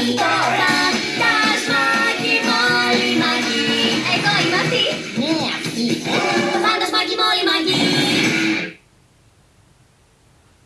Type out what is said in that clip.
Φαντάσμα και μόλι μαγεί. Εγώ είμαι αυτή. Ναι, αυτή.